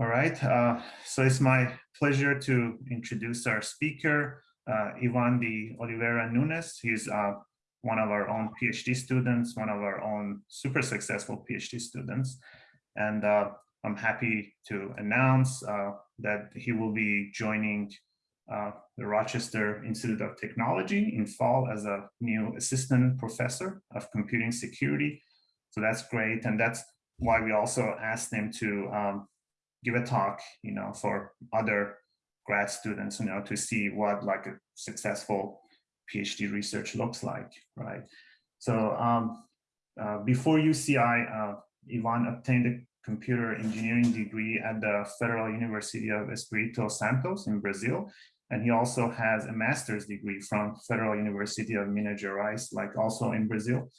All right, uh, so it's my pleasure to introduce our speaker, uh, Ivan de Oliveira Nunes. He's uh, one of our own PhD students, one of our own super successful PhD students. And uh, I'm happy to announce uh, that he will be joining uh, the Rochester Institute of Technology in fall as a new assistant professor of computing security. So that's great. And that's why we also asked him to um, give a talk, you know, for other grad students, you know, to see what like a successful PhD research looks like, right? So um, uh, before UCI, uh, Ivan obtained a computer engineering degree at the Federal University of Espírito Santo in Brazil. And he also has a master's degree from Federal University of Minas Gerais, like also in Brazil.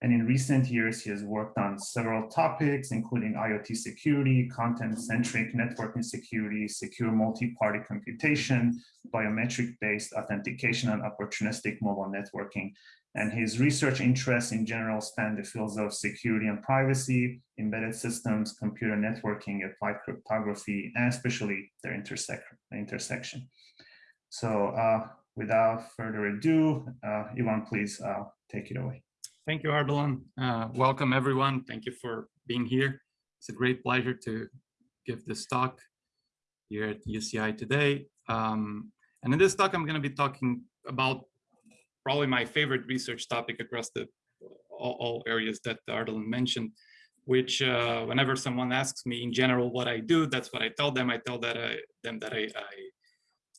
And in recent years, he has worked on several topics, including IoT security, content-centric networking security, secure multi-party computation, biometric-based authentication, and opportunistic mobile networking. And his research interests in general span the fields of security and privacy, embedded systems, computer networking, applied cryptography, and especially their intersec intersection. So uh, without further ado, uh, Ivan, please uh, take it away. Thank you, Ardalan. Uh, welcome, everyone. Thank you for being here. It's a great pleasure to give this talk here at UCI today. Um, and in this talk, I'm going to be talking about probably my favorite research topic across the all, all areas that Ardalan mentioned, which uh, whenever someone asks me in general what I do, that's what I tell them. I tell that I, them that I, I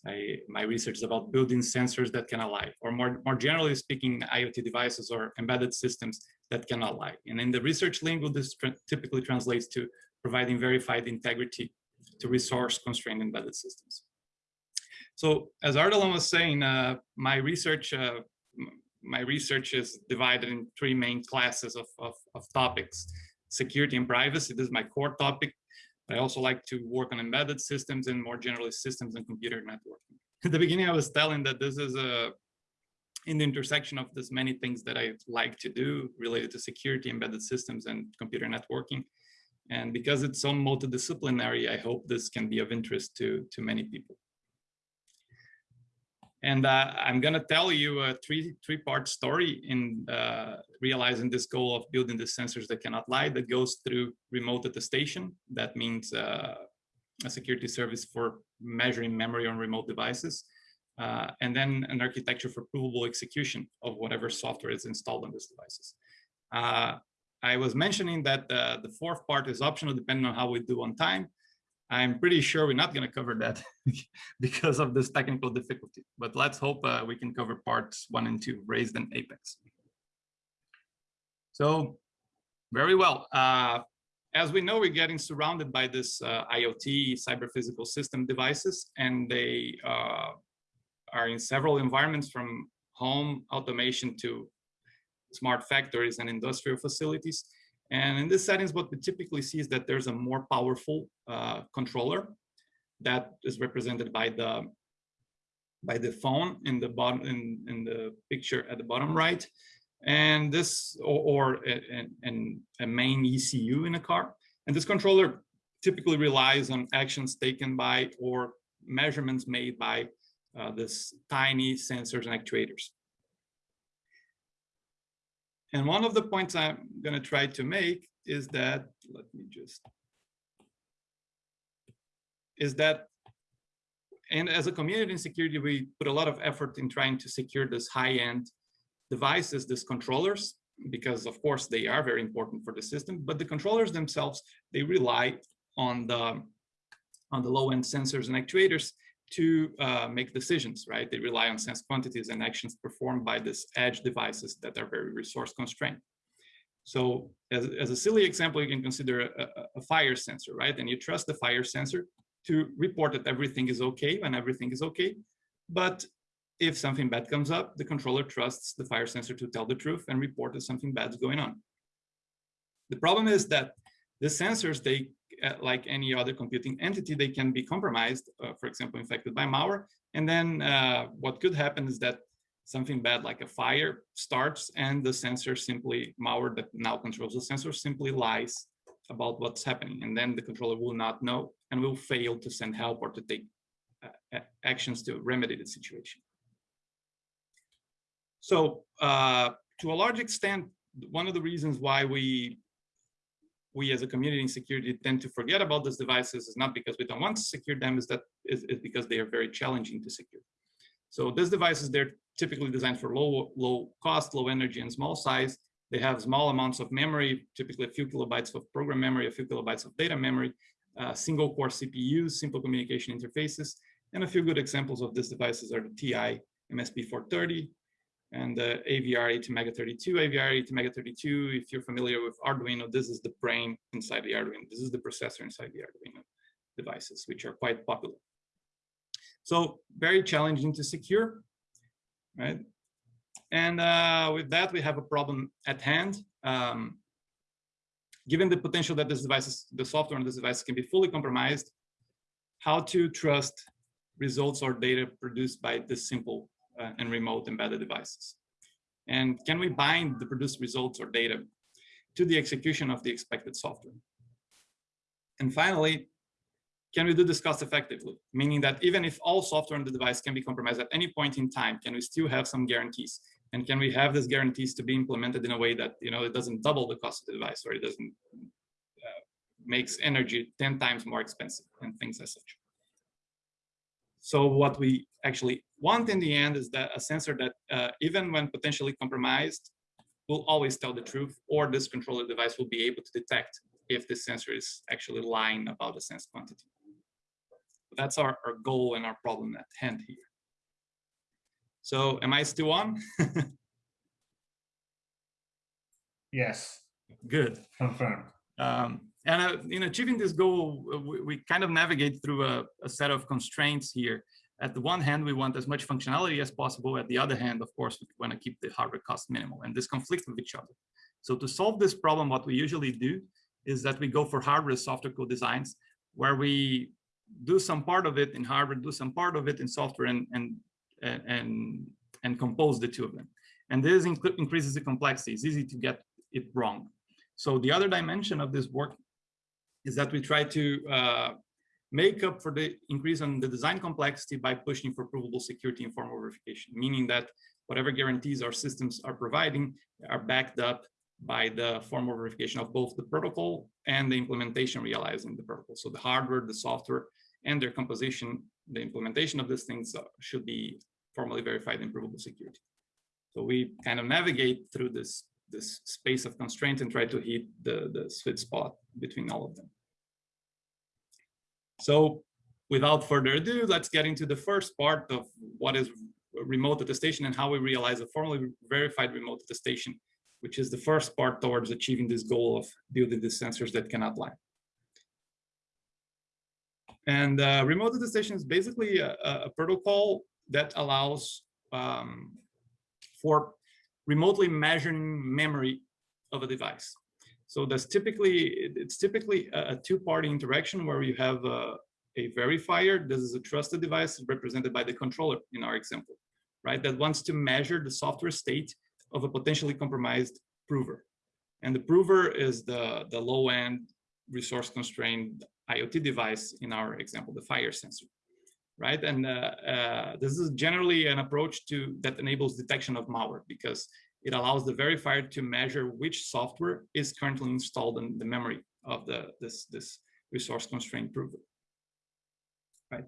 I, my research is about building sensors that can lie, or more, more generally speaking, IoT devices or embedded systems that cannot lie. And in the research lingo, this typically translates to providing verified integrity to resource constrained embedded systems. So as Ardalan was saying, uh, my research uh, my research is divided in three main classes of, of, of topics. Security and privacy, this is my core topic. I also like to work on embedded systems and more generally systems and computer networking. At the beginning, I was telling that this is a in the intersection of this many things that I like to do related to security, embedded systems, and computer networking. And because it's so multidisciplinary, I hope this can be of interest to, to many people. And uh, I'm going to tell you a three three part story in uh, realizing this goal of building the sensors that cannot lie that goes through remote attestation. That means uh, a security service for measuring memory on remote devices. Uh, and then an architecture for provable execution of whatever software is installed on these devices. Uh, I was mentioning that uh, the fourth part is optional depending on how we do on time. I'm pretty sure we're not going to cover that because of this technical difficulty, but let's hope uh, we can cover parts one and two, VRASED and APEX. So very well. Uh, as we know, we're getting surrounded by this uh, IoT cyber physical system devices, and they uh, are in several environments from home automation to smart factories and industrial facilities. And in this settings, what we typically see is that there's a more powerful uh, controller that is represented by the by the phone in the bottom in, in the picture at the bottom right. And this or, or a main ECU in a car. And this controller typically relies on actions taken by or measurements made by uh, this tiny sensors and actuators and one of the points I'm going to try to make is that, let me just, is that, and as a community in security, we put a lot of effort in trying to secure this high-end devices, these controllers, because of course they are very important for the system, but the controllers themselves, they rely on the, on the low-end sensors and actuators to uh, make decisions, right? They rely on sense quantities and actions performed by these edge devices that are very resource constrained. So as, as a silly example, you can consider a, a, fire sensor, right? And you trust the fire sensor to report that everything is okay when everything is okay. But if something bad comes up, the controller trusts the fire sensor to tell the truth and report that something bad is going on. The problem is that the sensors, they like any other computing entity, they can be compromised, uh, for example, infected by malware. And then uh, what could happen is that something bad like a fire starts and the sensor simply, malware that now controls the sensor simply lies about what's happening. And then the controller will not know and will fail to send help or to take uh, actions to remedy the situation. So uh, to a large extent, one of the reasons why we we as a community in security tend to forget about these devices is not because we don't want to secure them, is that is, is because they are very challenging to secure. So these devices, they're typically designed for low, low cost, low energy, and small size. They have small amounts of memory, typically a few kilobytes of program memory, a few kilobytes of data memory, uh, single core CPUs, simple communication interfaces, and a few good examples of these devices are the TI MSP430 and the AVR ATmega32. AVR ATmega32, if you're familiar with Arduino, this is the brain inside the Arduino. This is the processor inside the Arduino devices, which are quite popular. So very challenging to secure, right? And uh, with that, we have a problem at hand. Um, given the potential that this devices, the software on this device can be fully compromised, how to trust results or data produced by this simple and remote embedded devices? And can we bind the produced results or data to the execution of the expected software? And finally, can we do this cost effectively? Meaning that even if all software on the device can be compromised at any point in time, can we still have some guarantees? And can we have these guarantees to be implemented in a way that you know it doesn't double the cost of the device or it doesn't uh, makes energy 10 times more expensive and things as such. So what we actually want in the end is that a sensor that uh, even when potentially compromised will always tell the truth or this controller device will be able to detect if the sensor is actually lying about the sense quantity. That's our, our goal and our problem at hand here. So am I still on? yes. Good. Confirmed. Um, and uh, in achieving this goal, uh, we, we kind of navigate through a, a, set of constraints here. At the one hand, we want as much functionality as possible. At the other hand, of course, we want to keep the hardware cost minimal, and this conflicts with each other. So to solve this problem, what we usually do is that we go for hardware software co-designs, where we do some part of it in hardware, do some part of it in software, and and and and compose the two of them. And this increases the complexity. It's easy to get it wrong. So the other dimension of this work is that we try to uh, make up for the increase on the design complexity by pushing for provable security and formal verification, meaning that whatever guarantees our systems are providing are backed up by the formal verification of both the protocol and the implementation realizing the protocol. So the hardware, the software, and their composition, the implementation of these things should be formally verified in provable security. So we kind of navigate through this, this space of constraint and try to hit the, the sweet spot between all of them. So without further ado, let's get into the first part of what is remote attestation and how we realize a formally verified remote attestation, which is the first part towards achieving this goal of building the sensors that cannot lie. And uh, remote attestation is basically a, a protocol that allows um, for remotely measuring memory of a device. So that's typically, it's typically a, two-party interaction where you have a, a verifier. This is a trusted device represented by the controller in our example, right? That wants to measure the software state of a potentially compromised prover. And the prover is the, the low-end resource constrained IoT device in our example, the fire sensor right? And uh, uh, this is generally an approach to that enables detection of malware because it allows the verifier to measure which software is currently installed in the memory of the this this resource constrained prover, right?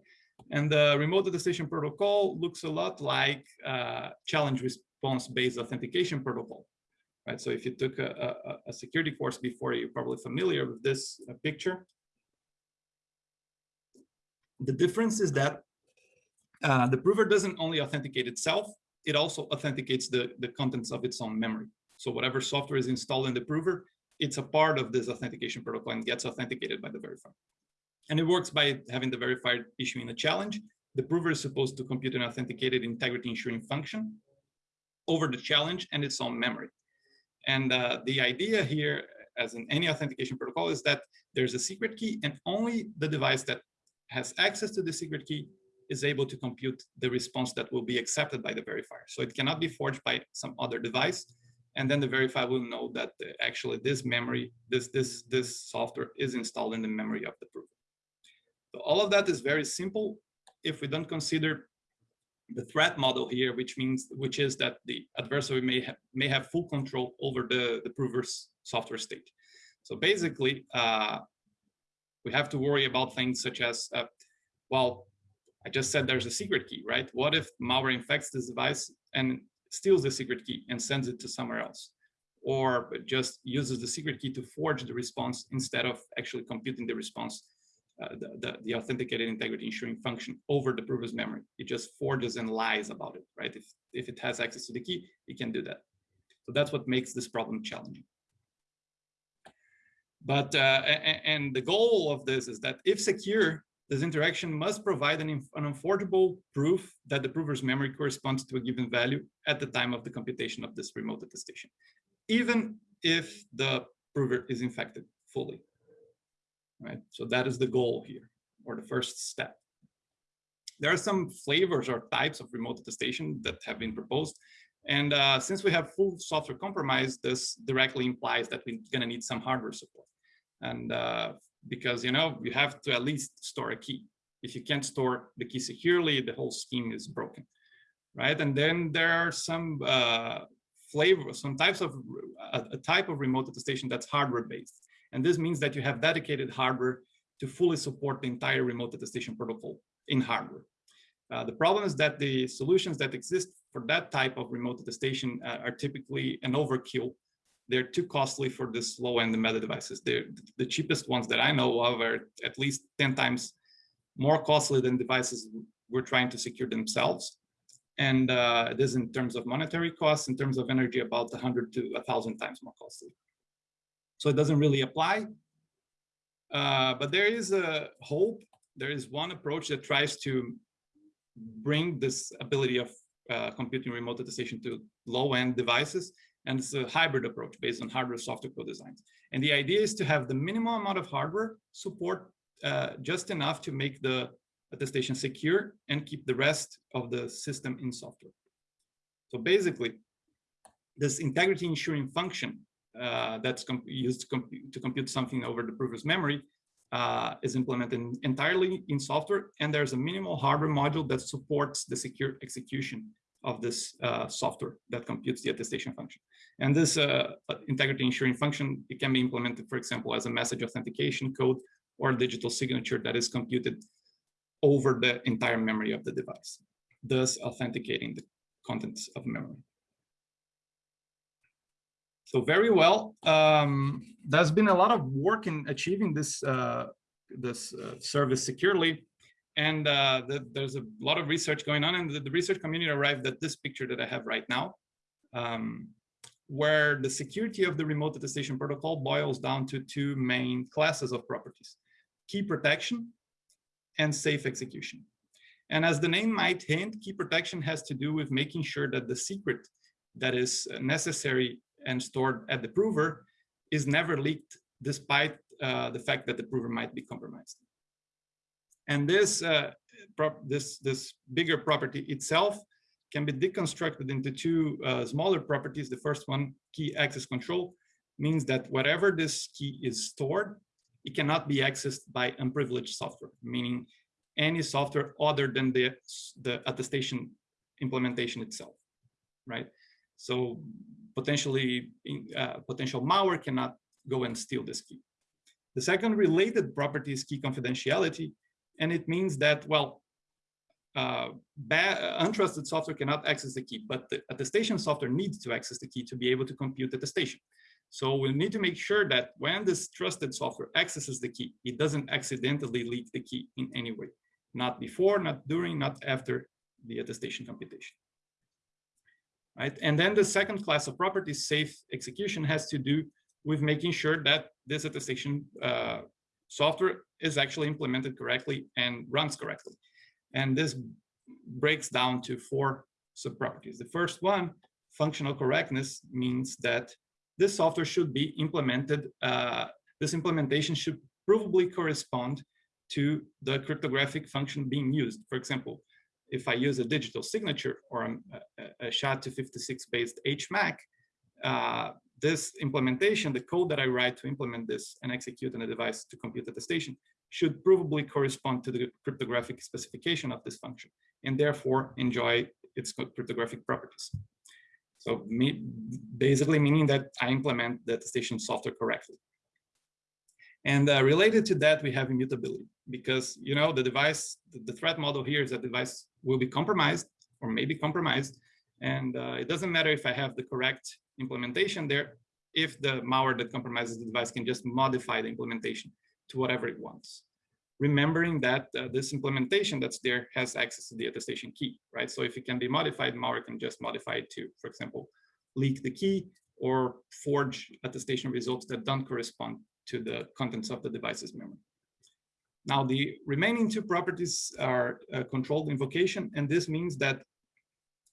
And the remote attestation protocol looks a lot like uh, challenge response based authentication protocol, right? So if you took a, a, a security course before, you're probably familiar with this uh, picture. The difference is that uh, the prover doesn't only authenticate itself, it also authenticates the, the contents of its own memory. So whatever software is installed in the prover, it's a part of this authentication protocol and gets authenticated by the verifier. And it works by having the verifier issuing a challenge. The prover is supposed to compute an authenticated integrity ensuring function over the challenge and its own memory. And uh, the idea here, as in any authentication protocol, is that there's a secret key and only the device that has access to the secret key is able to compute the response that will be accepted by the verifier. So it cannot be forged by some other device. And then the verifier will know that uh, actually this memory, this, this, this software is installed in the memory of the prover. So all of that is very simple if we don't consider the threat model here, which means which is that the adversary may have may have full control over the the prover's software state. So basically, uh, we have to worry about things such as, uh, well, I just said there's a secret key, right? What if malware infects this device and steals the secret key and sends it to somewhere else? Or just uses the secret key to forge the response instead of actually computing the response, uh, the, the, the, authenticated integrity ensuring function over the prover's memory. It just forges and lies about it, right? If, if it has access to the key, it can do that. So that's what makes this problem challenging. But, uh, and the goal of this is that if secure, this interaction must provide an, an unforgeable proof that the prover's memory corresponds to a given value at the time of the computation of this remote attestation, even if the prover is infected fully. Right. So that is the goal here, or the first step. There are some flavors or types of remote attestation that have been proposed. And uh, since we have full software compromise, this directly implies that we're going to need some hardware support. And uh, because, you know, you have to at least store a key. If you can't store the key securely, the whole scheme is broken, right? And then there are some uh, flavor, some types of, a, a type of remote attestation that's hardware based. And this means that you have dedicated hardware to fully support the entire remote attestation protocol in hardware. Uh, the problem is that the solutions that exist for that type of remote attestation uh, are typically an overkill they're too costly for this low-end meta devices. They're the cheapest ones that I know of are at least 10 times more costly than devices we're trying to secure themselves. And uh, this in terms of monetary costs, in terms of energy, about 100 to 1,000 times more costly. So it doesn't really apply. Uh, but there is a hope. There is one approach that tries to bring this ability of uh, computing remote attestation to low-end devices and it's a hybrid approach based on hardware software co-designs. And the idea is to have the minimal amount of hardware support uh, just enough to make the attestation secure and keep the rest of the system in software. So basically, this integrity ensuring function uh, that's used to, comp to, compute something over the prover's memory uh, is implemented entirely in software, and there's a minimal hardware module that supports the secure execution of this uh, software that computes the attestation function. And this uh, integrity ensuring function, it can be implemented, for example, as a message authentication code or digital signature that is computed over the entire memory of the device, thus authenticating the contents of memory. So very well, um, there's been a lot of work in achieving this, uh, this uh, service securely. And uh, the, there's a lot of research going on, and the, the, research community arrived at this picture that I have right now, um, where the security of the remote attestation protocol boils down to two main classes of properties, key protection and safe execution. And as the name might hint, key protection has to do with making sure that the secret that is necessary and stored at the prover is never leaked despite uh, the fact that the prover might be compromised. And this, uh, this, this bigger property itself can be deconstructed into two uh, smaller properties. The first one, key access control, means that whatever this key is stored, it cannot be accessed by unprivileged software, meaning any software other than the, the attestation implementation itself, right? So potentially, uh, potential malware cannot go and steal this key. The second related property is key confidentiality, and it means that, well, uh, untrusted software cannot access the key, but the attestation software needs to access the key to be able to compute the attestation. So we need to make sure that when this trusted software accesses the key, it doesn't accidentally leak the key in any way, not before, not during, not after the attestation computation. Right? And then the second class of properties, safe execution, has to do with making sure that this attestation uh, software is actually implemented correctly and runs correctly. And this breaks down to four subproperties. The first one, functional correctness, means that this software should be implemented, uh, this implementation should provably correspond to the cryptographic function being used. For example, if I use a digital signature or a, a SHA-256 based HMAC, uh, this implementation, the code that I write to implement this and execute on a device to compute attestation should provably correspond to the cryptographic specification of this function and therefore enjoy its cryptographic properties. So me, basically meaning that I implement the attestation software correctly. And uh, related to that, we have immutability because, you know, the device, the, threat model here is that device will be compromised or maybe compromised. And uh, it doesn't matter if I have the correct implementation there, if the malware that compromises the device can just modify the implementation to whatever it wants. Remembering that uh, this implementation that's there has access to the attestation key, right? So if it can be modified, malware can just modify it to, for example, leak the key or forge attestation results that don't correspond to the contents of the device's memory. Now, the remaining two properties are uh, controlled invocation, and this means that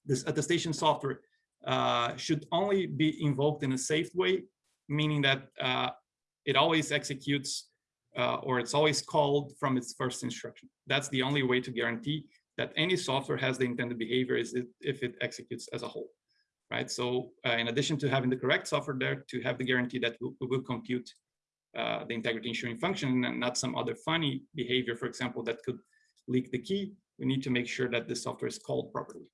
this attestation software uh, should only be invoked in a safe way, meaning that uh, it always executes uh, or it's always called from its first instruction. That's the only way to guarantee that any software has the intended behavior is it, if it executes as a whole, right? So uh, in addition to having the correct software there, to have the guarantee that we will compute uh, the integrity ensuring function and not some other funny behavior, for example, that could leak the key, we need to make sure that the software is called properly.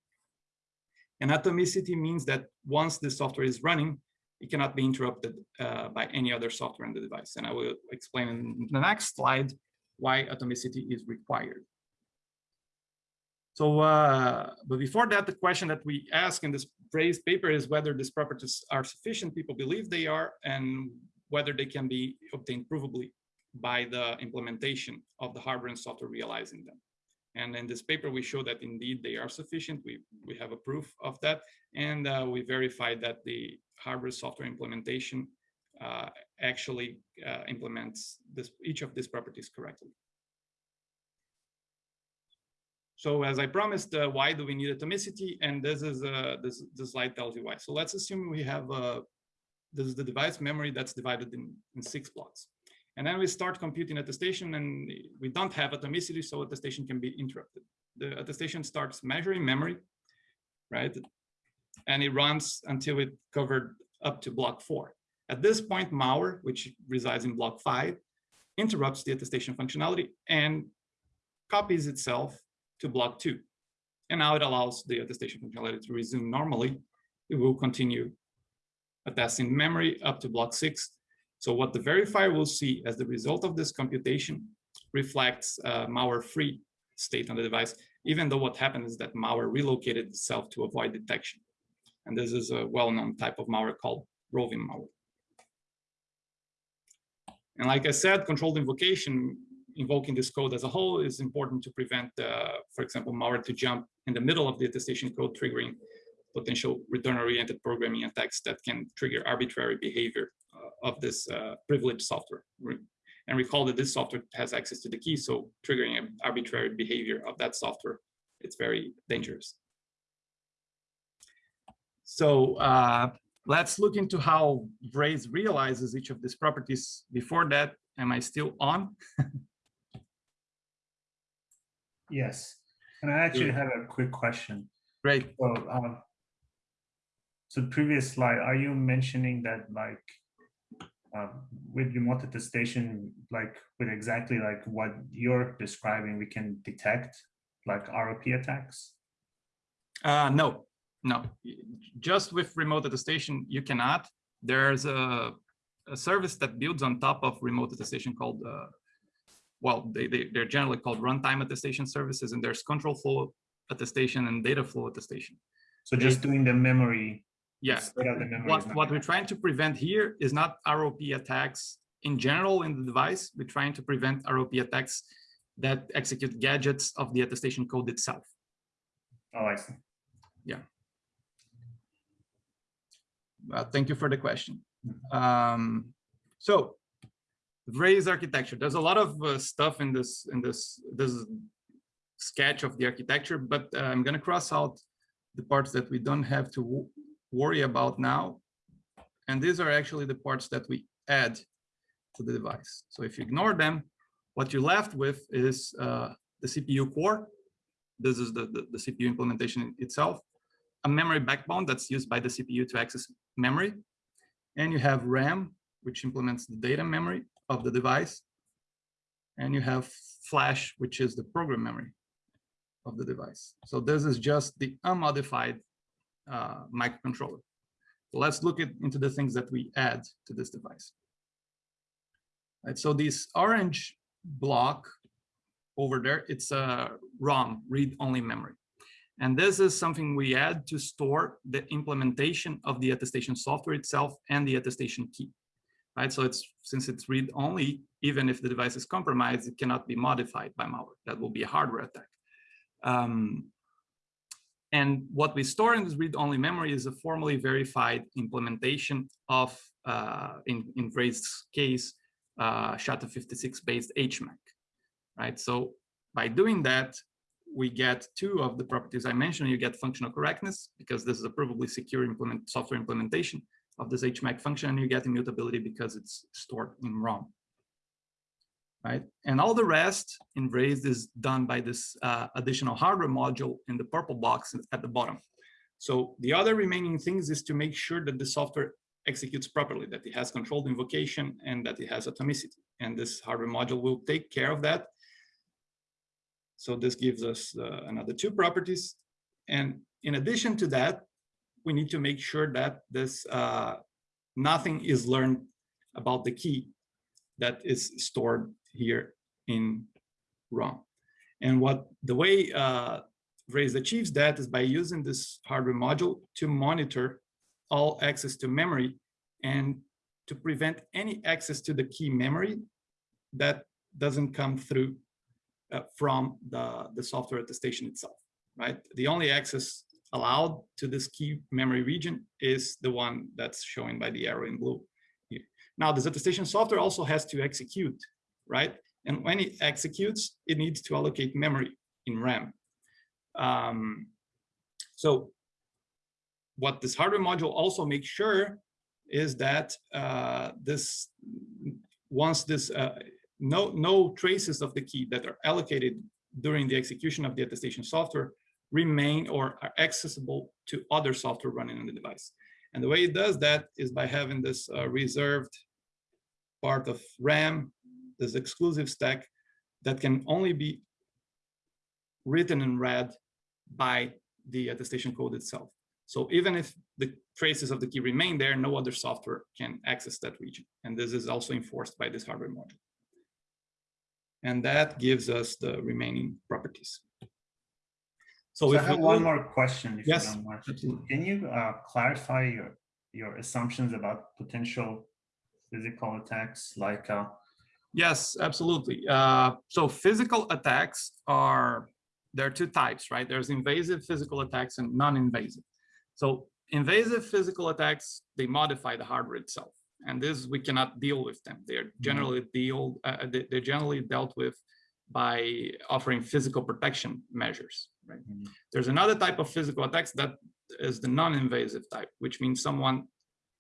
And atomicity means that once the software is running, it cannot be interrupted uh, by any other software in the device. And I will explain in the next slide why atomicity is required. So, uh, but before that, the question that we ask in this VRASED paper is whether these properties are sufficient. People believe they are, and whether they can be obtained provably by the implementation of the hardware and software realizing them. And in this paper, we show that indeed they are sufficient. We, we have a proof of that. And uh, we verified that the hardware software implementation uh, actually uh, implements this, each of these properties correctly. So as I promised, uh, why do we need atomicity? And this is uh, this, this slide tells you why. So let's assume we have uh, this is the device memory that's divided in, in six blocks. And then we start computing attestation and we don't have atomicity, so attestation can be interrupted. The attestation starts measuring memory, right? And it runs until it covered up to block four. At this point, malware, which resides in block five, interrupts the attestation functionality and copies itself to block two. And now it allows the attestation functionality to resume normally. It will continue attesting memory up to block six so what the verifier will see as the result of this computation reflects a malware-free state on the device, even though what happened is that malware relocated itself to avoid detection. And this is a well-known type of malware called roving malware. And like I said, controlled invocation, invoking this code as a whole is important to prevent, uh, for example, malware to jump in the middle of the attestation code, triggering potential return-oriented programming attacks that can trigger arbitrary behavior of this uh, privileged software. And recall that this software has access to the key, so triggering an arbitrary behavior of that software, it's very dangerous. So uh, let's look into how VRASED realizes each of these properties. Before that, am I still on? yes. And I actually have a quick question. Great. So, um, so previous slide, are you mentioning that like uh, with remote attestation, like with exactly like what you're describing, we can detect like ROP attacks? Uh, no, no. Just with remote attestation, you cannot. There's a, a service that builds on top of remote attestation called, uh, well, they, they, they're generally called runtime attestation services, and there's control flow attestation and data flow attestation. So just doing the memory Yes. What, what we're trying to prevent here is not ROP attacks in general in the device. We're trying to prevent ROP attacks that execute gadgets of the attestation code itself. Oh, I see. Yeah. Uh, thank you for the question. Mm-hmm. Um, so, VRASED architecture. There's a lot of uh, stuff in this in this this sketch of the architecture, but uh, I'm going to cross out the parts that we don't have to worry about now. And these are actually the parts that we add to the device. So if you ignore them, what you're left with is uh, the CPU core. This is the, the, the, CPU implementation itself. a memory backbone that's used by the CPU to access memory. And you have RAM, which implements the data memory of the device. And you have flash, which is the program memory of the device. So this is just the unmodified uh, microcontroller. So let's look at, into the things that we add to this device. Right, so this orange block over there, it's a ROM, read-only memory. And this is something we add to store the implementation of the attestation software itself and the attestation key. Right, so it's since it's read-only, even if the device is compromised, it cannot be modified by malware. That will be a hardware attack. Um, and what we store in this read-only memory is a formally verified implementation of, uh, in, in VRASED's case, uh, SHA-256-based HMAC, right? So by doing that, we get two of the properties I mentioned. You get functional correctness, because this is a provably secure implement, software implementation of this HMAC function, and you get immutability because it's stored in ROM right? And all the rest in VRASED is done by this uh, additional hardware module in the purple box at the bottom. So the other remaining things is to make sure that the software executes properly, that it has controlled invocation and that it has atomicity. And this hardware module will take care of that. So this gives us uh, another two properties. And in addition to that, we need to make sure that this uh, nothing is learned about the key that is stored here in ROM. And what the way uh, VRASED achieves that is by using this hardware module to monitor all access to memory and to prevent any access to the key memory that doesn't come through uh, from the, the software attestation itself, right? The only access allowed to this key memory region is the one that's shown by the arrow in blue here. Now, this attestation software also has to execute right? And when it executes, it needs to allocate memory in RAM. Um, so what this hardware module also makes sure is that uh, this once this uh, no no traces of the key that are allocated during the execution of the attestation software remain or are accessible to other software running on the device. And the way it does that is by having this uh, reserved part of RAM this exclusive stack that can only be written and read by the attestation code itself. So even if the traces of the key remain there, no other software can access that region. And this is also enforced by this hardware module. And that gives us the remaining properties. So, so I have one more question. yes, you Can you uh, clarify your, your assumptions about potential physical attacks like uh, Yes, absolutely. Uh, so physical attacks are, there are two types, right? There's invasive physical attacks and non-invasive. So invasive physical attacks, they modify the hardware itself. And this, we cannot deal with them. They're mm-hmm. generally deal, uh, they're generally dealt with by offering physical protection measures, right? Mm -hmm. There's another type of physical attacks that is the non-invasive type, which means someone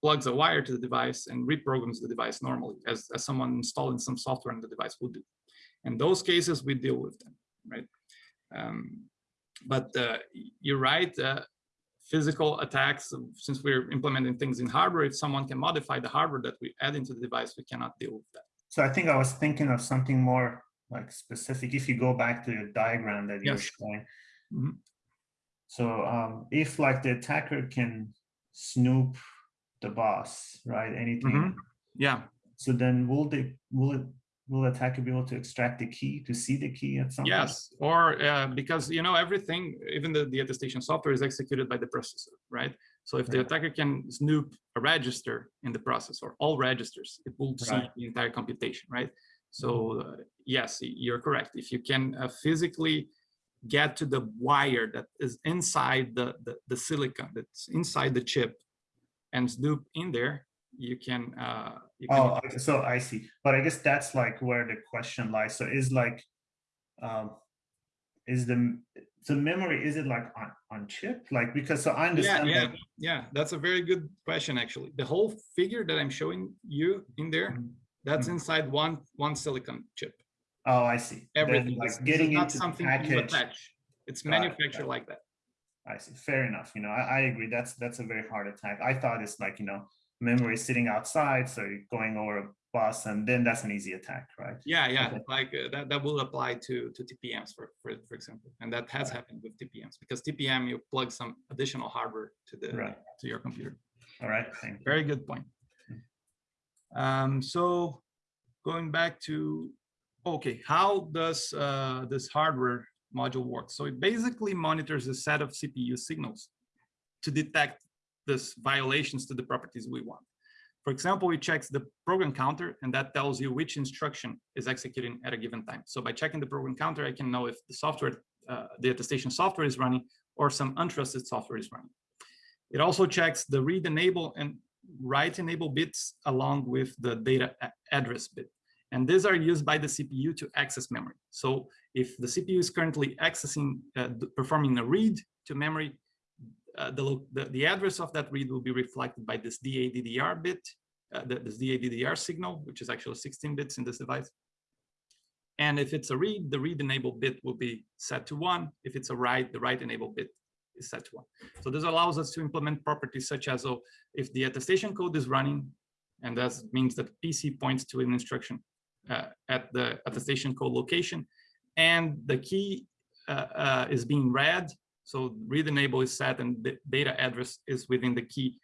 plugs a wire to the device and reprograms the device normally, as, as someone installing some software on the device would do. In those cases, we deal with them, right? Um, but uh, you're right, uh, physical attacks, since we're implementing things in hardware, if someone can modify the hardware that we add into the device, we cannot deal with that. So I think I was thinking of something more like specific. If you go back to the diagram that you're showing. Mm -hmm. So um, if like the attacker can snoop the bus, right? Anything. Mm -hmm. Yeah. So then will they will it will the attacker be able to extract the key to see the key at some yes point? or uh, because you know everything even the, the attestation software is executed by the processor right so if right. the attacker can snoop a register in the process or all registers it will see right. the entire computation right so mm-hmm. uh, yes you're correct if you can uh, physically get to the wire that is inside the, the the silicon that's inside the chip and Snoop in there, you can. Uh, you can oh, so I see. But I guess that's like where the question lies. So is like, um, is the the memory is it like on on chip? Like because so I understand. Yeah, yeah, yeah. That's a very good question actually. The whole figure that I'm showing you in there, mm -hmm. that's mm -hmm. inside one one silicon chip. Oh, I see. Everything. Then, like getting into not something you attach. It's Got manufactured it. like that. I see. Fair enough. You know, I, I agree. That's that's a very hard attack. I thought it's like you know memory sitting outside, so you're going over a bus, and then that's an easy attack, right? Yeah, yeah, Okay. like uh, that, that will apply to, to TPMs for, for, for example, and that has Right. happened with TPMs because TPM, you plug some additional hardware to the, Right. to your computer. All right. Thank you. Very good point. Um, so going back to, okay, how does uh, this hardware module works. So it basically monitors a set of CPU signals to detect this violations to the properties we want. For example, it checks the program counter and that tells you which instruction is executing at a given time. So by checking the program counter, I can know if the software, uh, the attestation software is running or some untrusted software is running. It also checks the read enable and write enable bits along with the data address bit. And these are used by the CPU to access memory. So if the CPU is currently accessing, uh, performing a read to memory, uh, the, the, the address of that read will be reflected by this DADDR bit, uh, the, this DADDR signal, which is actually 16 bits in this device. And if it's a read, the read enable bit will be set to one. If it's a write, the write enable bit is set to one. So this allows us to implement properties such as, oh, if the attestation code is running, and that means that PC points to an instruction uh, at the attestation code location, and the key uh, uh, is being read, so read enable is set and the data address is within the key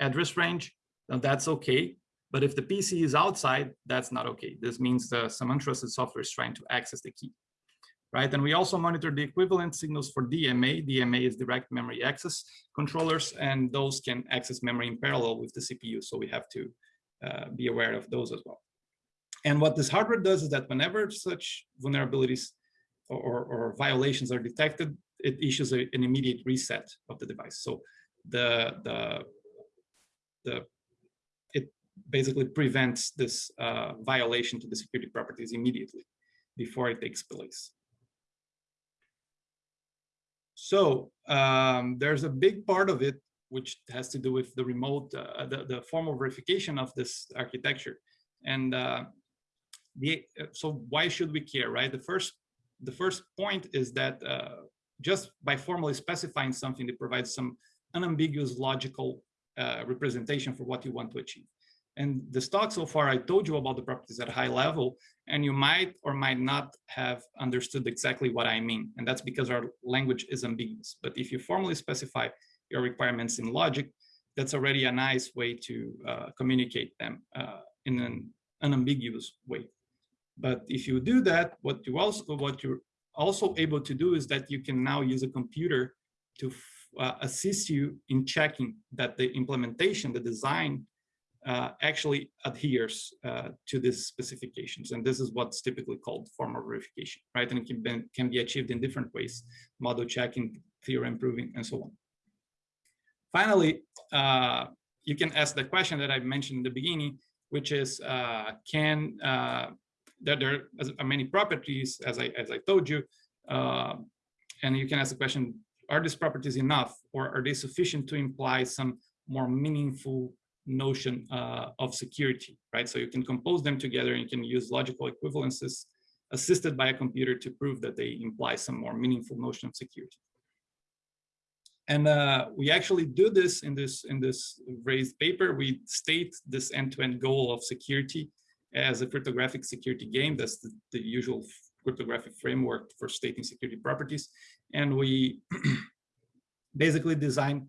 address range, now that's okay. But if the PC is outside, that's not okay. This means uh, some untrusted software is trying to access the key right? And we also monitor the equivalent signals for DMA. DMA is direct memory access controllers, and those can access memory in parallel with the CPU. So we have to uh, be aware of those as well. And what this hardware does is that whenever such vulnerabilities or, or, violations are detected, it issues a, an immediate reset of the device. So the the the it basically prevents this uh, violation to the security properties immediately before it takes place. So um, there's a big part of it which has to do with the remote, uh, the, the formal verification of this architecture. And uh, the, so why should we care, right? The first, the first point is that uh, just by formally specifying something that provides some unambiguous logical uh, representation for what you want to achieve. And the talk so far, I told you about the properties at a high level, and you might or might not have understood exactly what I mean. And that's because our language is ambiguous. But if you formally specify your requirements in logic, that's already a nice way to uh, communicate them uh, in an unambiguous way. But if you do that, what you also what you're also able to do is that you can now use a computer to uh, assist you in checking that the implementation, the design uh, actually adheres uh, to these specifications. And this is what's typically called formal verification, right? And it can be, can be achieved in different ways, model checking, theorem proving, and so on. Finally, uh, you can ask the question that I mentioned in the beginning, which is, uh, can, uh, there, there are many properties, as I, as I told you, uh, and you can ask the question, are these properties enough or are they sufficient to imply some more meaningful notion uh, of security, right? So you can compose them together and you can use logical equivalences assisted by a computer to prove that they imply some more meaningful notion of security. And uh, we actually do this in this in this VRASED paper. We state this end-to-end -end goal of security as a cryptographic security game. That's the, the usual cryptographic framework for stating security properties. And we basically design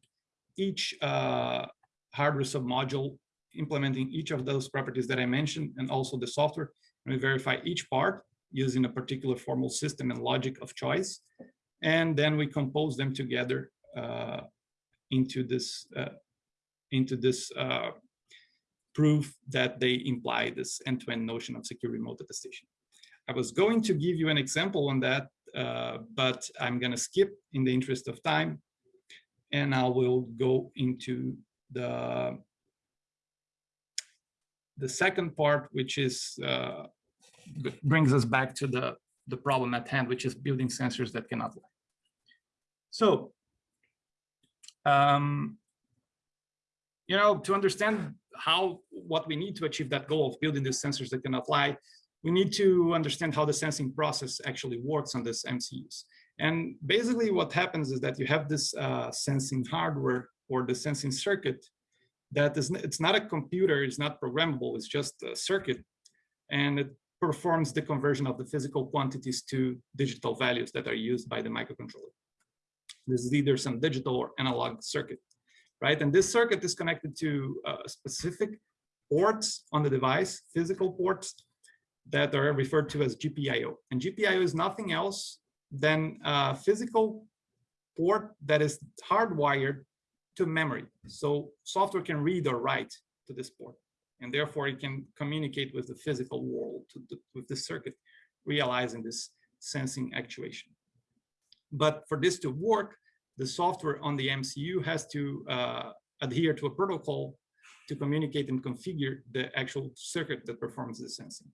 each uh, hardware submodule implementing each of those properties that I mentioned and also the software. And we verify each part using a particular formal system and logic of choice. And then we compose them together uh, into this uh, into this uh, proof that they imply this end-to-end -end notion of secure remote attestation. I was going to give you an example on that, uh, but I'm going to skip in the interest of time, and I will go into the the second part, which is uh, brings us back to the the problem at hand, which is building sensors that cannot lie. So, um, you know, to understand how what we need to achieve that goal of building these sensors that can apply, we need to understand how the sensing process actually works on this MCUs. And basically what happens is that you have this uh, sensing hardware or the sensing circuit that is, it's not a computer, it's not programmable, it's just a circuit. And it performs the conversion of the physical quantities to digital values that are used by the microcontroller. This is either some digital or analog circuit, right? And this circuit is connected to uh, specific ports on the device, physical ports that are referred to as GPIO. And GPIO is nothing else than a physical port that is hardwired to memory. So software can read or write to this port, and therefore it can communicate with the physical world, the, with the circuit, realizing this sensing actuation. But for this to work, the software on the MCU has to uh, adhere to a protocol to communicate and configure the actual circuit that performs the sensing.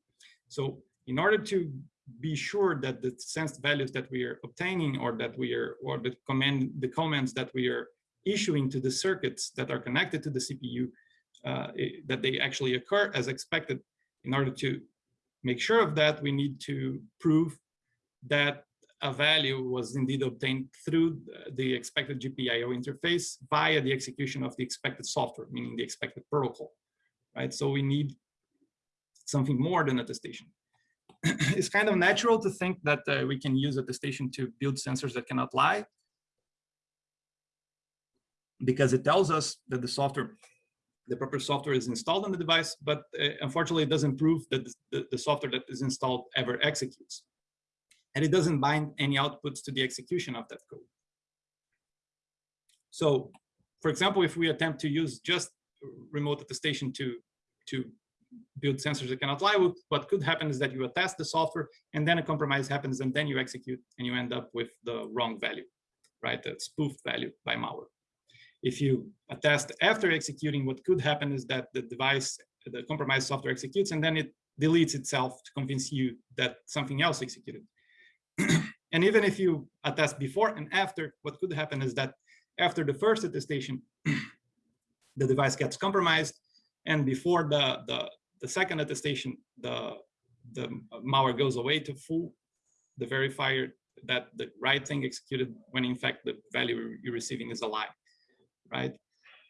So in order to be sure that the sensed values that we are obtaining or that we are or the command the comments that we are issuing to the circuits that are connected to the CPU uh, it, that they actually occur as expected in order to make sure of that we need to prove that a value was indeed obtained through the expected GPIO interface via the execution of the expected software, meaning the expected protocol, right? So we need something more than attestation. it's kind of natural to think that uh, we can use attestation to build sensors that cannot lie because it tells us that the software, the proper software is installed on the device, but uh, unfortunately it doesn't prove that the, the software that is installed ever executes. And it doesn't bind any outputs to the execution of that code. So, for example, if we attempt to use just remote attestation to, to build sensors that cannot lie, what could happen is that you attest the software and then a compromise happens and then you execute and you end up with the wrong value, right? A spoofed value by malware. If you attest after executing, what could happen is that the device, the compromised software executes and then it deletes itself to convince you that something else executed. And even if you attest before and after, what could happen is that after the first attestation, the device gets compromised and before the, the, the second attestation, the, the malware goes away to fool the verifier that the right thing executed when in fact the value you're receiving is a lie right?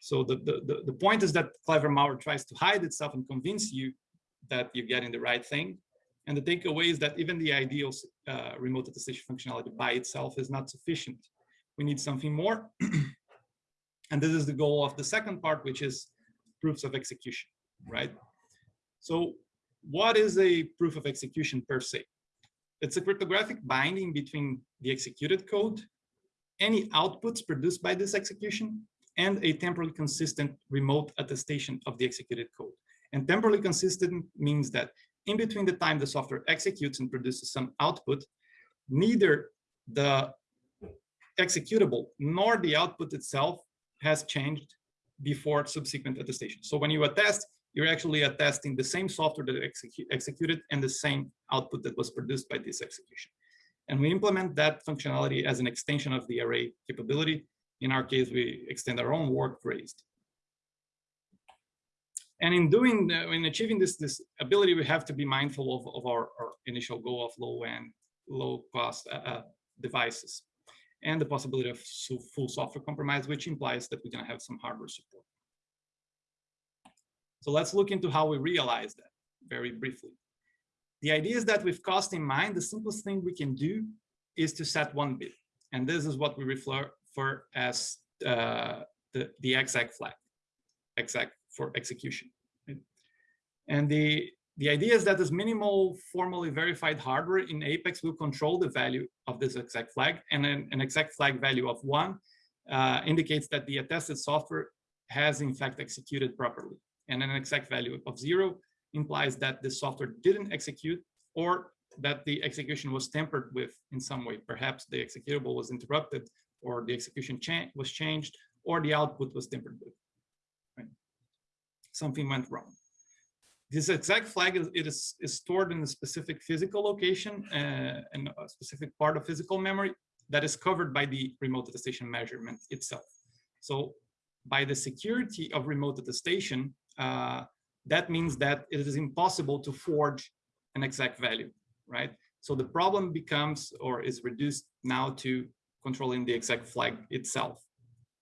So the, the, the, point is that clever malware tries to hide itself and convince you that you're getting the right thing. And the takeaway is that even the ideal uh, remote attestation functionality by itself is not sufficient. We need something more. and this is the goal of the second part, which is proofs of execution, right? So what is a proof of execution per se? It's a cryptographic binding between the executed code, any outputs produced by this execution, and a temporally consistent remote attestation of the executed code. And temporally consistent means that in between the time the software executes and produces some output, neither the executable nor the output itself has changed before subsequent attestation. So when you attest, you're actually attesting the same software that execu executed and the same output that was produced by this execution. And we implement that functionality as an extension of the RA capability in our case, we extend our own work VRASED. And in doing, uh, in achieving this, this ability, we have to be mindful of, of our, our initial goal of low end, low cost uh, uh, devices and the possibility of full software compromise, which implies that we're gonna have some hardware support. So let's look into how we realize that very briefly. The idea is that with cost in mind, the simplest thing we can do is to set one bit. And this is what we refer, for as uh, the, the exec flag, exec for execution. And the, the idea is that this minimal formally verified hardware in Apex will control the value of this exec flag and an, an exec flag value of one uh, indicates that the attested software has in fact executed properly. And an exec value of zero implies that the software didn't execute or that the execution was tampered with in some way. Perhaps the executable was interrupted or the execution cha was changed, or the output was tampered with. Right? Something went wrong. This exec flag is, it is, is stored in a specific physical location uh, and a specific part of physical memory that is covered by the remote attestation measurement itself. So by the security of remote attestation, uh, that means that it is impossible to forge an exec value, right? So the problem becomes or is reduced now to controlling the exec flag itself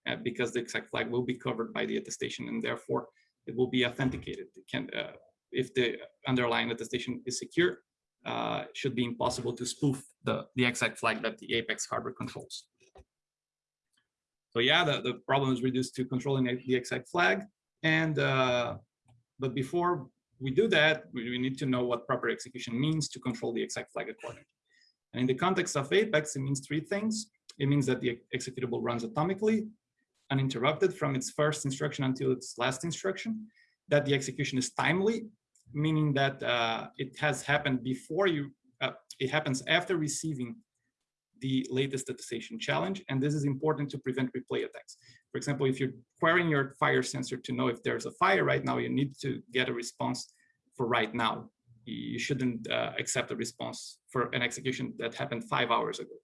uh, because the exec flag will be covered by the attestation and therefore it will be authenticated. It can, uh, if the underlying attestation is secure, uh, should be impossible to spoof the, the exec flag that the Apex hardware controls. So yeah, the, the problem is reduced to controlling the exec flag. And uh, but before we do that, we, we need to know what proper execution means to control the exec flag accordingly. And in the context of Apex, it means three things. It means that the executable runs atomically, uninterrupted from its first instruction until its last instruction, that the execution is timely, meaning that uh, it has happened before you, uh, it happens after receiving the latest attestation challenge. And this is important to prevent replay attacks. For example, if you're querying your fire sensor to know if there's a fire right now, you need to get a response for right now. You shouldn't uh, accept a response for an execution that happened five hours ago,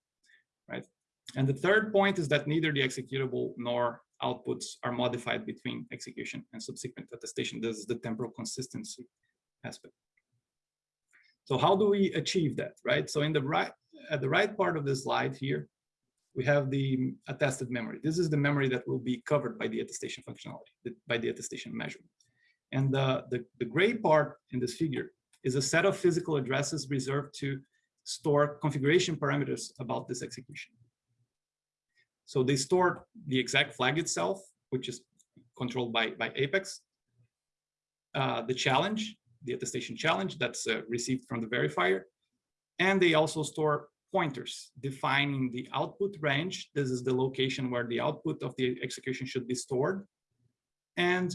right? And the third point is that neither the executable nor outputs are modified between execution and subsequent attestation. This is the temporal consistency aspect. So how do we achieve that, right? So in the right, at the right part of the slide here, we have the attested memory. This is the memory that will be covered by the attestation functionality, by the attestation measurement. And the, the, the gray part in this figure is a set of physical addresses reserved to store configuration parameters about this execution. So they store the exec flag itself, which is controlled by, by Apex, uh, the challenge, the attestation challenge that's uh, received from the verifier, and they also store pointers defining the output range. This is the location where the output of the execution should be stored. And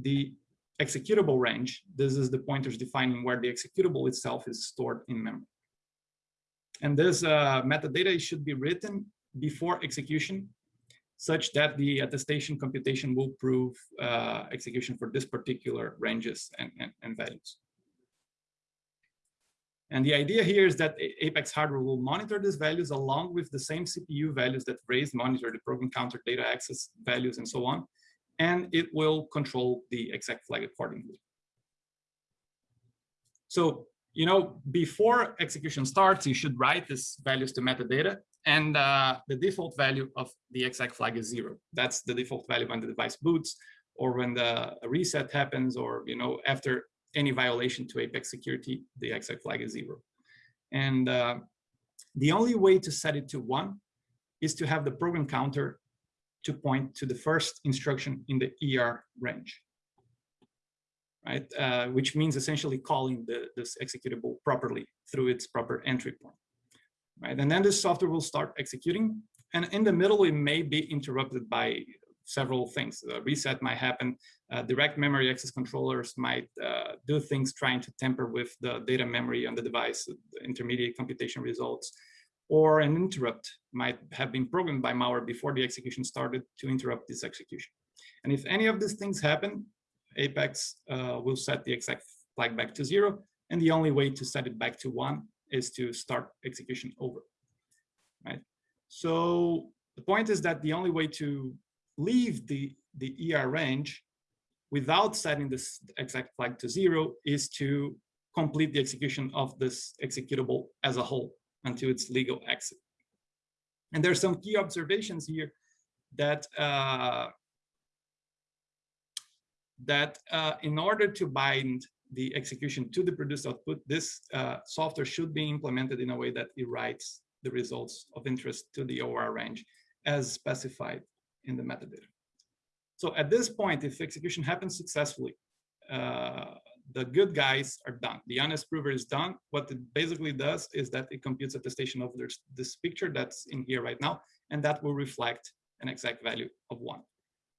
the executable range, this is the pointers defining where the executable itself is stored in memory. And this uh, metadata should be written before execution such that the attestation computation will prove uh, execution for this particular ranges and, and, and values. And the idea here is that Apex hardware will monitor these values along with the same CPU values that VRASED monitor the program counter data access values and so on. And it will control the exec flag accordingly. So, you know, before execution starts, you should write these values to metadata. And uh, the default value of the exec flag is zero. That's the default value when the device boots or when the reset happens or, you know, after any violation to Apex security, the exec flag is zero. And uh, the only way to set it to one is to have the program counter to point to the first instruction in the ER range, right? Uh, which means essentially calling the, this executable properly through its proper entry point, right? And then the software will start executing. And in the middle, it may be interrupted by several things. A reset might happen. Uh, direct memory access controllers might uh, do things trying to tamper with the data memory on the device, the intermediate computation results, or an interrupt might have been programmed by malware before the execution started to interrupt this execution. And if any of these things happen, Apex uh, will set the exec flag back to zero. And the only way to set it back to one is to start execution over, right? So the point is that the only way to leave the, the ER range without setting this exec flag to zero is to complete the execution of this executable as a whole until its legal exit. And there's some key observations here that uh, that uh, in order to bind the execution to the produced output, this uh, software should be implemented in a way that it writes the results of interest to the OR range as specified in the metadata. So at this point, if execution happens successfully, uh, the good guys are done. The honest prover is done. What it basically does is that it computes attestation of this, this picture that's in here right now, and that will reflect an exec value of one.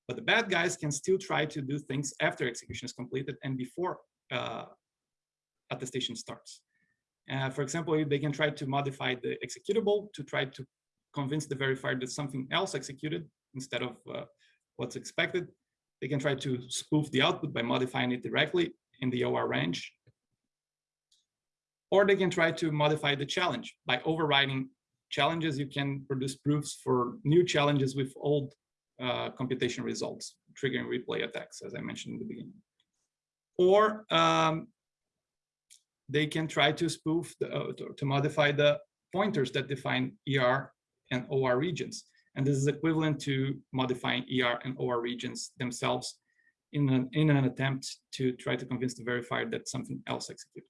But the bad guys can still try to do things after execution is completed and before uh, attestation starts. Uh, for example, they can try to modify the executable to try to convince the verifier that something else executed instead of uh, what's expected. They can try to spoof the output by modifying it directly in the OR range. Or they can try to modify the challenge by overriding challenges. You can produce proofs for new challenges with old uh, computation results, triggering replay attacks, as I mentioned in the beginning. Or um, they can try to spoof, the, uh, to, to modify the pointers that define ER and OR regions. And this is equivalent to modifying ER and OR regions themselves in an, in an attempt to try to convince the verifier that something else executed.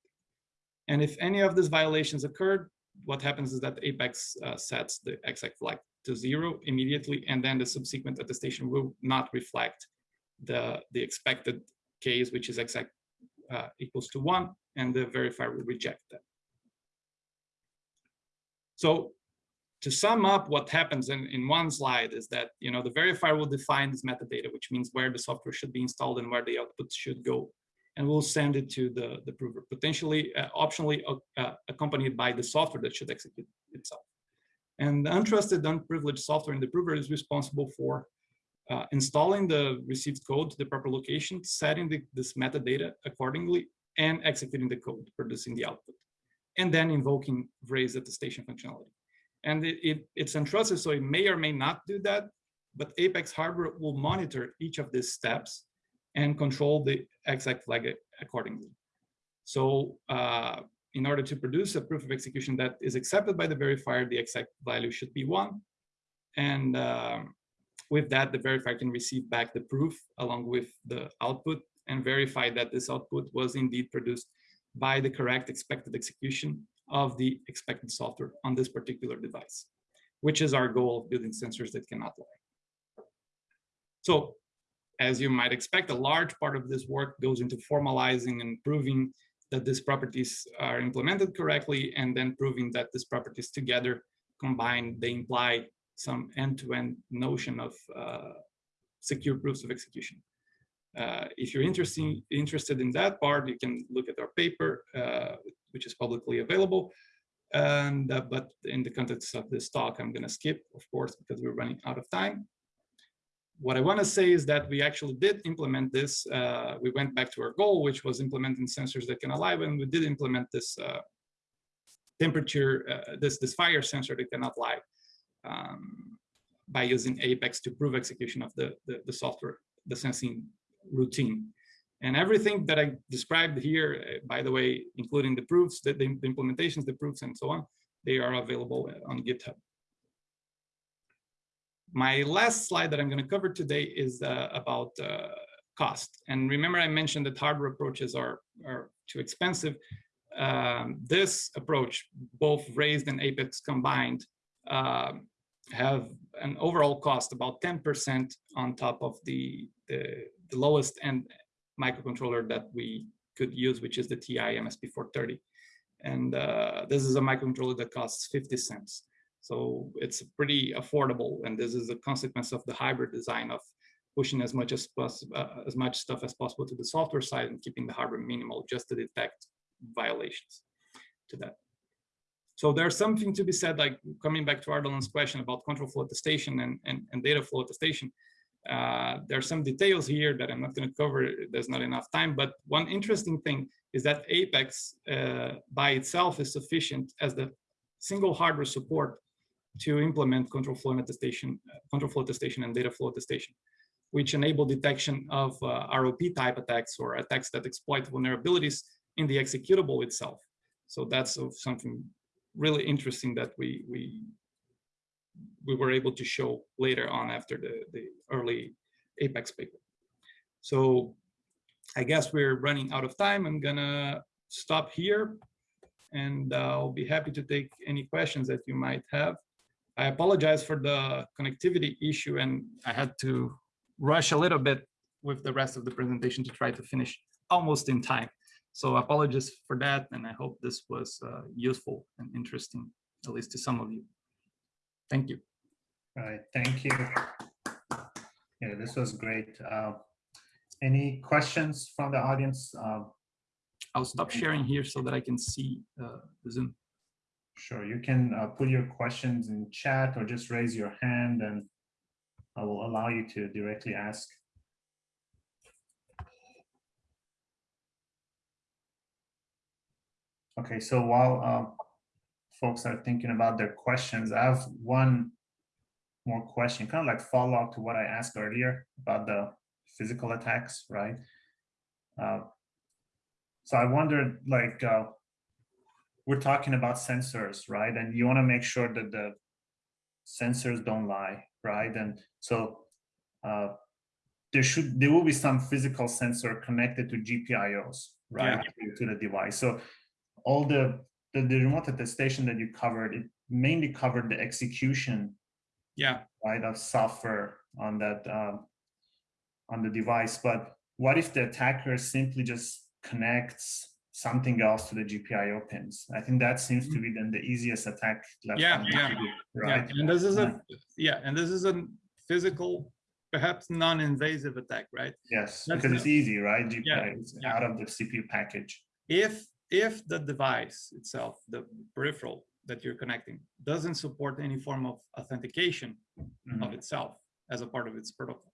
And if any of these violations occurred, what happens is that Apex uh, sets the exec flag to zero immediately, and then the subsequent attestation will not reflect the, the expected case, which is exec uh, equals to one, and the verifier will reject that. So to sum up what happens in, in one slide is that you know the verifier will define this metadata, which means where the software should be installed and where the output should go. And we'll send it to the, the prover, potentially uh, optionally uh, accompanied by the software that should execute itself. And the untrusted, unprivileged software in the prover is responsible for uh, installing the received code to the proper location, setting the, this metadata accordingly, and executing the code, producing the output, and then invoking VRASED attestation functionality. And it, it, it's untrusted, so it may or may not do that, but Apex hardware will monitor each of these steps and control the exec flag accordingly. So uh, in order to produce a proof of execution that is accepted by the verifier, the exec value should be one. And um, with that, the verifier can receive back the proof along with the output and verify that this output was indeed produced by the correct expected execution of the expected software on this particular device, which is our goal of building sensors that cannot lie. So as you might expect, a large part of this work goes into formalizing and proving that these properties are implemented correctly, and then proving that these properties together combined, they imply some end-to-end -end notion of uh, secure proofs of execution. Uh, if you're interesting, interested in that part, you can look at our paper, uh, which is publicly available. And uh, but in the context of this talk, I'm going to skip, of course, because we're running out of time what I want to say is that we actually did implement this. Uh, we went back to our goal, which was implementing sensors that can alive, and we did implement this uh, temperature, this this fire sensor that cannot lie um, by using Apex to prove execution of the, the, the software, the sensing routine. And everything that I described here, uh, by the way, including the proofs, the, the implementations, the proofs, and so on, they are available on GitHub. My last slide that I'm going to cover today is uh, about uh, cost. And remember, I mentioned that hardware approaches are, are too expensive. Um, this approach, both VRASED and Apex combined, uh, have an overall cost about 10% on top of the, the, the, lowest end microcontroller that we could use, which is the TI MSP430. And uh, this is a microcontroller that costs 50 cents. So it's pretty affordable, and this is a consequence of the hybrid design of pushing as much as uh, as much stuff as possible to the software side and keeping the hardware minimal just to detect violations to that. So there's something to be said, like coming back to Ardalan's question about control flow attestation and, and, and data flow attestation. Uh, there are some details here that I'm not going to cover. There's not enough time. But one interesting thing is that Apex uh, by itself is sufficient as the single hardware support to implement control flow attestation, control flow attestation and data flow attestation, which enable detection of uh, ROP type attacks or attacks that exploit vulnerabilities in the executable itself. So that's something really interesting that we we we were able to show later on after the the early Apex paper. So I guess we're running out of time. I'm gonna stop here and I'll be happy to take any questions that you might have. I apologize for the connectivity issue and I had to rush a little bit with the rest of the presentation to try to finish almost in time. So apologies for that, and I hope this was uh, useful and interesting, at least to some of you. Thank you. All right, thank you. Yeah, this was great. Uh, any questions from the audience? Uh, I'll stop sharing here so that I can see uh, the Zoom. Sure, you can uh, put your questions in chat or just raise your hand and I will allow you to directly ask. Okay, so while uh, folks are thinking about their questions, I have one more question, kind of like follow up to what I asked earlier about the physical attacks, right? Uh, so I wondered, like, uh, we're talking about sensors, right? And you want to make sure that the sensors don't lie, right? And so uh, there should there will be some physical sensor connected to GPIOs, right, to, to the device. So all the, the the remote attestation that you covered, it mainly covered the execution, Yeah, right, of software on that um, on the device. But what if the attacker simply just connects something else to the GPIO pins? I think that seems to be then the easiest attack. left Yeah, yeah, do, yeah. Right. And this is a, yeah, and this is a physical, perhaps non-invasive attack, right? Yes, That's because the- it's easy, right? GPIO Yeah, is yeah. out of the CPU package. If, if the device itself, the peripheral that you're connecting, doesn't support any form of authentication Mhm. of itself as a part of its protocol,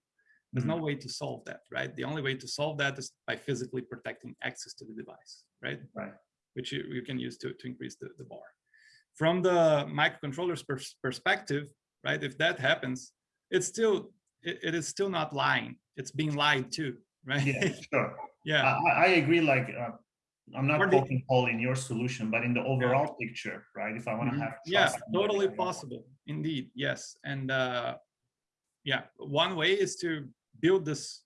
there's no way to solve that, right? The only way to solve that is by physically protecting access to the device, right? Right. Which you, you can use to, to increase the, the bar. From the microcontroller's pers- perspective, right? If that happens, it's still, it, it is still not lying. It's being lied to, right? Yeah, sure. yeah. I, I- I agree, like, uh, I'm not the- poking hole in your solution, but in the overall picture, right? If I want to Mhm. have. Yeah, trust in what totally possible. Indeed, yes. And uh, yeah, one way is to build this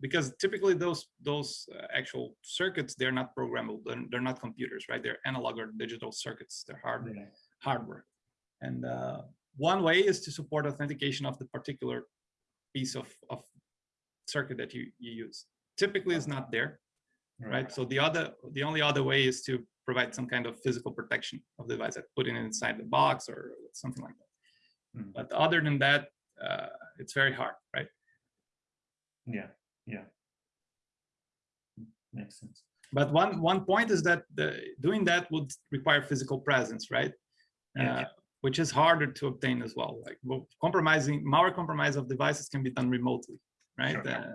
because typically those those uh, actual circuits they're not programmable. They're, they're not computers, right? They're analog or digital circuits. They're hard Yeah. hardware. And uh, one way is to support authentication of the particular piece of, of circuit that you, you use. Typically, it's not there, right? So the other, the only other way is to provide some kind of physical protection of the device, like putting it inside the box or something like that. Mm. But other than that, uh, it's very hard, right? Yeah, yeah. Makes sense. But one one point is that the, doing that would require physical presence, right? Yeah. Uh, which is harder to obtain as well. Like well, compromising malware compromise of devices can be done remotely, right? Sure. Uh,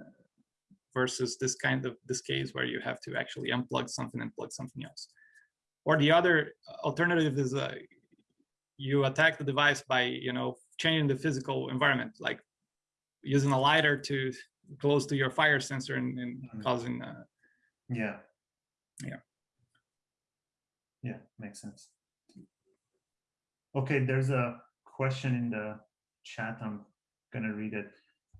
versus this kind of this case where you have to actually unplug something and plug something else. Or the other alternative is uh, you attack the device by you know changing the physical environment, like using a lighter to close to your fire sensor and, and Mhm. causing uh, Yeah. Yeah. Yeah, makes sense. Okay, there's a question in the chat. I'm gonna read it.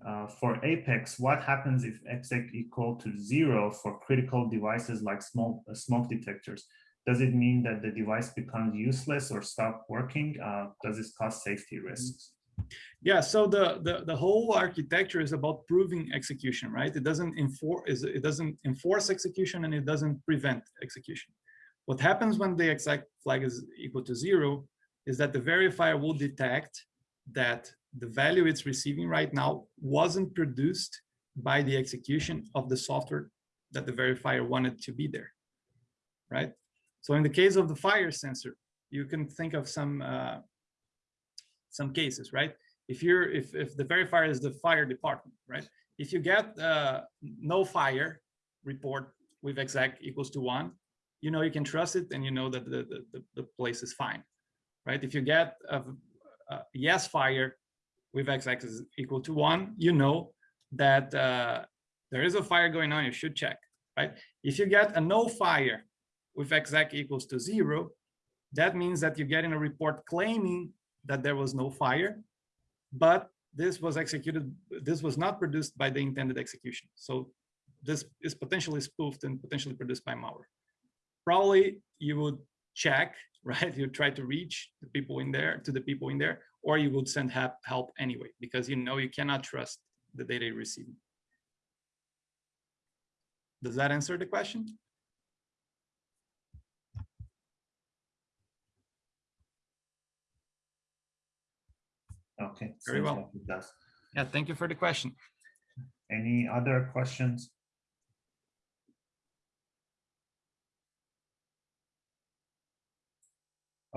Uh, for Apex, what happens if exec equal to zero for critical devices like small uh, smoke detectors? Does it mean that the device becomes useless or stop working? Uh, does this cause safety risks? Yeah, so the, the the whole architecture is about proving execution, right? It doesn't enforce it doesn't enforce execution and it doesn't prevent execution. What happens when the exec flag is equal to zero is that the verifier will detect that the value it's receiving right now wasn't produced by the execution of the software that the verifier wanted to be there, right? So in the case of the fire sensor, you can think of some uh, some cases, right? If you're if if the verifier is the fire department, right? If you get uh, no fire report with exec equals to one, you know you can trust it and you know that the the, the, the place is fine, right? If you get a, a yes fire with exec is equal to one, you know that uh, there is a fire going on. You should check, right? If you get a no fire with exec equals to zero, that means that you're getting a report claiming that there was no fire, but this was executed, this was not produced by the intended execution. So this is potentially spoofed and potentially produced by malware. Probably you would check, right? You try to reach the people in there, to the people in there, or you would send help, anyway, because you know you cannot trust the data you're receiving. Does that answer the question? Okay. Very well. like it does. Yeah, thank you for the question. Any other questions?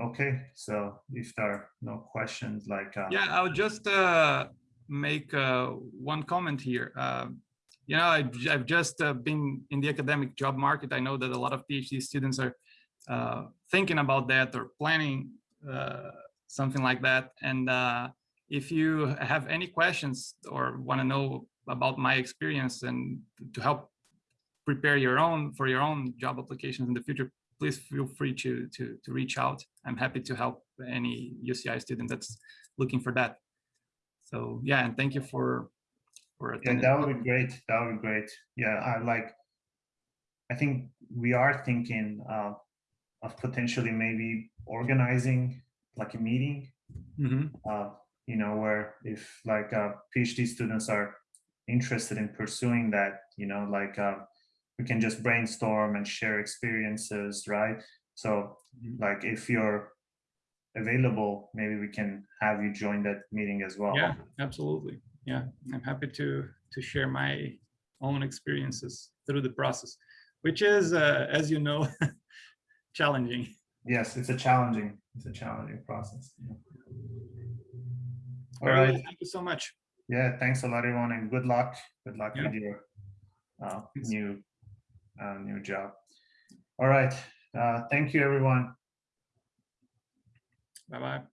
Okay, so if there are no questions, like, uh, Yeah, I'll just uh, make uh, one comment here. Um, you know, I've, I've just uh, been in the academic job market. I know that a lot of PhD students are uh, thinking about that or planning uh, something like that. And uh, if you have any questions or want to know about my experience and to help prepare your own for your own job applications in the future, please feel free to, to, to reach out. I'm happy to help any UCI student that's looking for that. So yeah, and thank you for, for Yeah, that would be great. That would be great. Yeah, I like, I think we are thinking uh, of potentially maybe organizing like a meeting, Mhm. uh, you know, where if like uh, PhD students are interested in pursuing that, you know, like uh, we can just brainstorm and share experiences, right? So Mhm. like if you're available, maybe we can have you join that meeting as well. Yeah, absolutely. Yeah, I'm happy to to share my own experiences through the process, which is, uh, as you know, challenging. Yes, it's a challenging, it's a challenging process. yeah. All Very well, right. Thank you so much. Yeah, thanks a lot, everyone, and good luck. Good luck Yeah. with your uh, new uh, new job. All right. Uh, thank you, everyone. Bye bye.